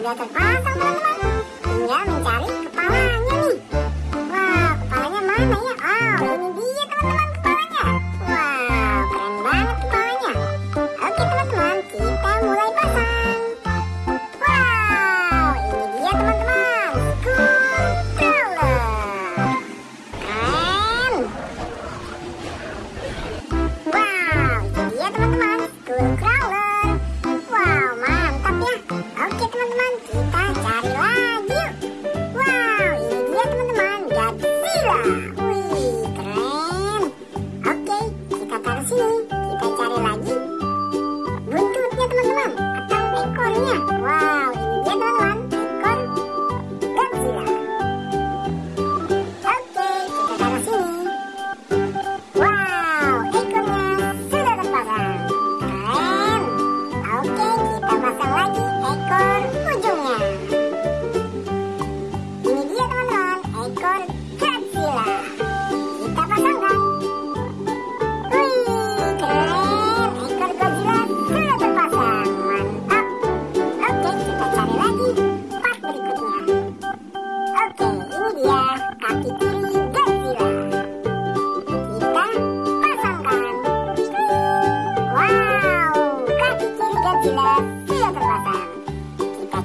sudah terpasang teman-teman. Tinggal mencari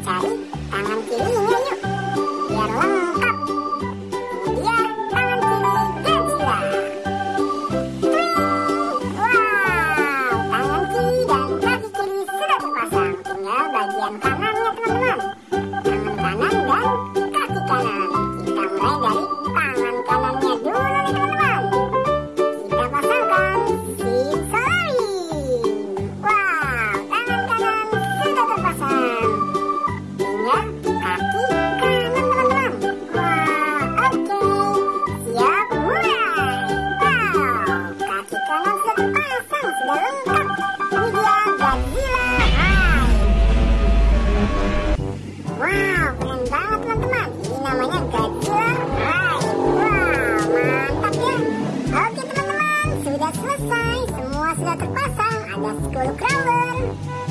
cari tangan kirinya yuk biar lengkap. Dia tangan kiri Godzilla wow tangan kiri dan kaki kiri sudah terpasang. Tinggal bagian kanan Let's go to Kremlin!